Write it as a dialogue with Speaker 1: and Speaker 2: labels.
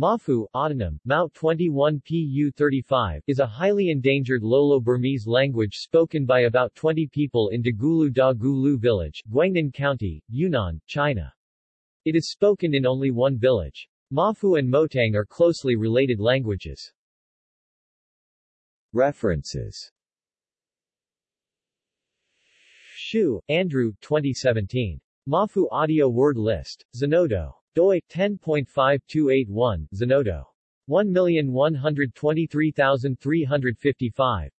Speaker 1: Mafu autonym, Mao 21 Pu 35 is a highly endangered Lolo-Burmese language spoken by about 20 people in Dagulu Da Gulu village, Guangnan County, Yunnan, China. It is spoken in only one village. Mafu and Motang are closely related languages. References Hsu, Andrew, 2017. Mafu Audio Word List. Zenodo. doi, 10.5281, Zenodo. 1123355.